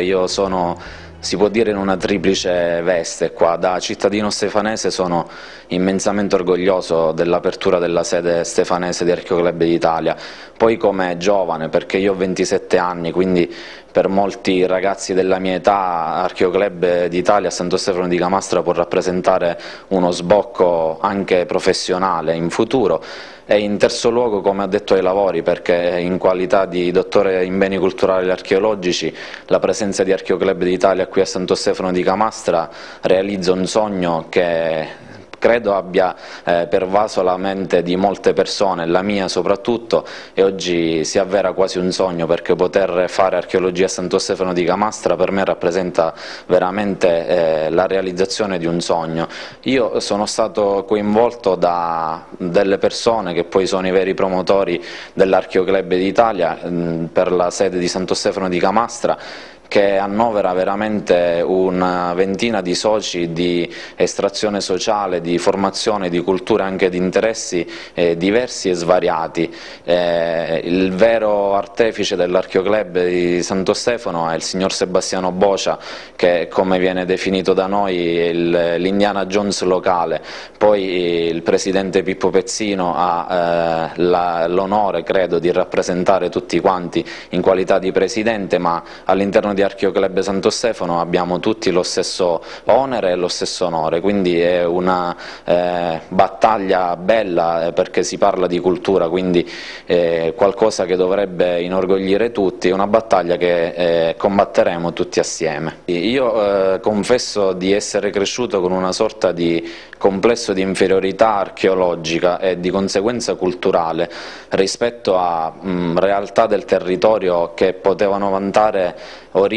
Io sono si può dire in una triplice veste qua, da cittadino stefanese sono immensamente orgoglioso dell'apertura della sede stefanese di Archeoclub d'Italia, poi come giovane perché io ho 27 anni, quindi per molti ragazzi della mia età Archeoclub d'Italia a Santo Stefano di Camastra può rappresentare uno sbocco anche professionale in futuro. E in terzo luogo come addetto ai lavori perché in qualità di dottore in beni culturali e archeologici la presenza di Archeoclub d'Italia qui a Santo Stefano di Camastra realizza un sogno che credo abbia eh, pervaso la mente di molte persone, la mia soprattutto, e oggi si avvera quasi un sogno perché poter fare archeologia a Santo Stefano di Camastra per me rappresenta veramente eh, la realizzazione di un sogno. Io sono stato coinvolto da delle persone che poi sono i veri promotori dell'Archeoclub d'Italia per la sede di Santo Stefano di Camastra che annovera veramente una ventina di soci di estrazione sociale, di formazione, di cultura e anche di interessi eh, diversi e svariati. Eh, il vero artefice dell'Archeoclub di Santo Stefano è il signor Sebastiano Bocia che come viene definito da noi l'Indiana Jones locale, poi il presidente Pippo Pezzino ha eh, l'onore credo di rappresentare tutti quanti in qualità di presidente ma all'interno di Archeoclub Santo Stefano abbiamo tutti lo stesso onere e lo stesso onore, quindi è una eh, battaglia bella eh, perché si parla di cultura, quindi è qualcosa che dovrebbe inorgoglire tutti, è una battaglia che eh, combatteremo tutti assieme. Io eh, confesso di essere cresciuto con una sorta di complesso di inferiorità archeologica e di conseguenza culturale rispetto a mh, realtà del territorio che potevano vantare origini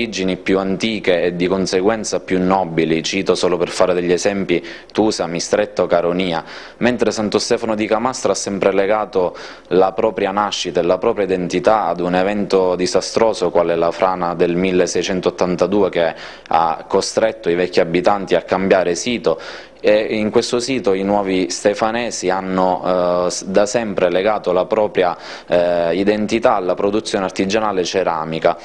più antiche e di conseguenza più nobili, cito solo per fare degli esempi Tusa, Mistretto, Caronia, mentre Santo Stefano di Camastra ha sempre legato la propria nascita e la propria identità ad un evento disastroso quale la frana del 1682 che ha costretto i vecchi abitanti a cambiare sito e in questo sito i nuovi stefanesi hanno eh, da sempre legato la propria eh, identità alla produzione artigianale ceramica.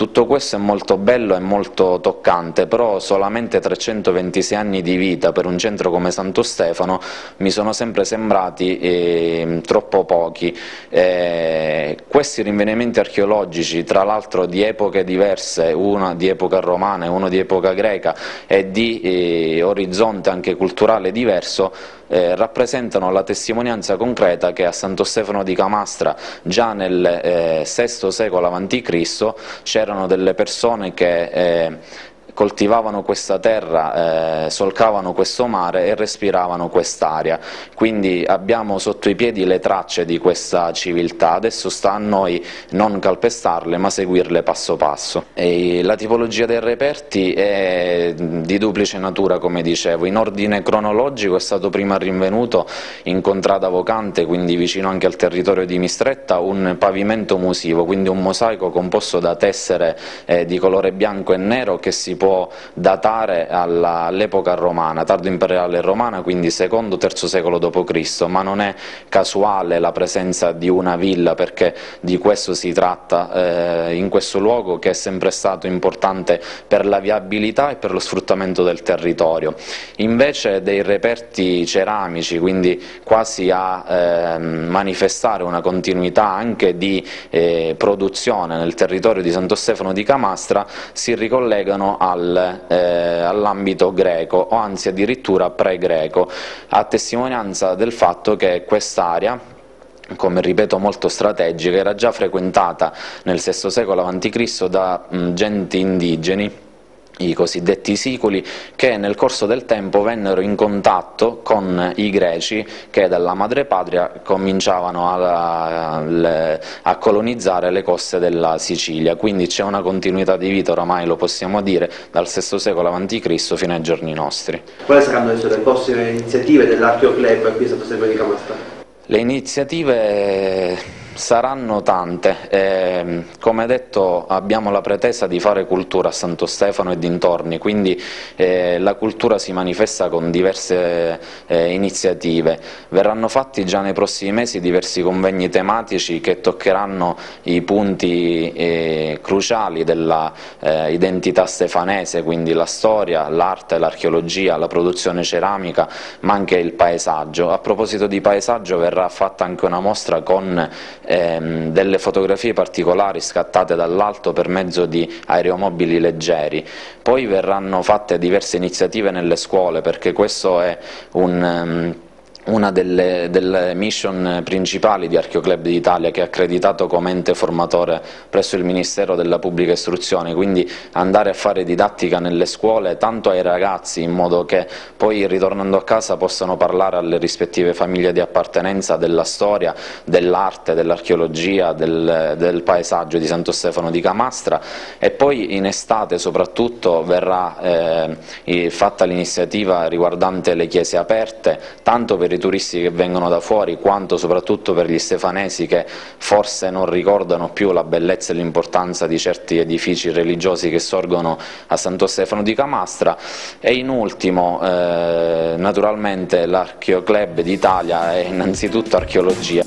Tutto questo è molto bello e molto toccante, però solamente 326 anni di vita per un centro come Santo Stefano mi sono sempre sembrati eh, troppo pochi. Eh, questi rinvenimenti archeologici, tra l'altro di epoche diverse, una di epoca romana e uno di epoca greca e di eh, orizzonte anche culturale diverso, eh, rappresentano la testimonianza concreta che a Santo Stefano di Camastra già nel eh, VI secolo a.C. c'erano delle persone che eh, coltivavano questa terra, eh, solcavano questo mare e respiravano quest'aria, quindi abbiamo sotto i piedi le tracce di questa civiltà, adesso sta a noi non calpestarle ma seguirle passo passo. E la tipologia dei reperti è di duplice natura come dicevo, in ordine cronologico è stato prima rinvenuto in Contrada Vocante, quindi vicino anche al territorio di Mistretta, un pavimento musivo, quindi un mosaico composto da tessere eh, di colore bianco e nero che si può datare all'epoca romana, tardo imperiale romana, quindi secondo terzo secolo d.C., ma non è casuale la presenza di una villa perché di questo si tratta eh, in questo luogo che è sempre stato importante per la viabilità e per lo sfruttamento del territorio. Invece dei reperti ceramici, quindi quasi a eh, manifestare una continuità anche di eh, produzione nel territorio di Santo Stefano di Camastra, si ricollegano a al, eh, all'ambito greco o anzi addirittura pre-greco, a testimonianza del fatto che quest'area come ripeto molto strategica, era già frequentata nel VI secolo a.C. da mh, genti indigeni i cosiddetti siculi, che nel corso del tempo vennero in contatto con i greci che dalla madrepatria cominciavano a, a, colonizzare le coste della Sicilia, quindi c'è una continuità di vita, oramai lo possiamo dire, dal VI secolo a.C. fino ai giorni nostri. Quali saranno le prossime iniziative dell'Archeo Club qui a Santo Stefano di Camastra? Le iniziative Saranno tante, eh, come detto abbiamo la pretesa di fare cultura a Santo Stefano e dintorni, quindi eh, la cultura si manifesta con diverse eh, iniziative. Verranno fatti già nei prossimi mesi diversi convegni tematici che toccheranno i punti eh, cruciali dell'identità eh, stefanese, quindi la storia, l'arte, l'archeologia, la produzione ceramica, ma anche il paesaggio. A proposito di paesaggio verrà fatta anche una mostra con ehm, delle fotografie particolari scattate dall'alto per mezzo di aeromobili leggeri. Poi verranno fatte diverse iniziative nelle scuole perché questo è un... Um, una delle, delle, mission principali di Archeoclub d'Italia che è accreditato come ente formatore presso il Ministero della Pubblica Istruzione, quindi andare a fare didattica nelle scuole tanto ai ragazzi in modo che poi ritornando a casa possano parlare alle rispettive famiglie di appartenenza della storia, dell'arte, dell'archeologia, del, del, paesaggio di Santo Stefano di Camastra. E poi in estate soprattutto verrà eh, fatta l'iniziativa riguardante le chiese aperte, tanto per i turisti che vengono da fuori quanto soprattutto per gli stefanesi che forse non ricordano più la bellezza e l'importanza di certi edifici religiosi che sorgono a Santo Stefano di Camastra e in ultimo eh, naturalmente l'Archeoclub d'Italia è innanzitutto archeologia.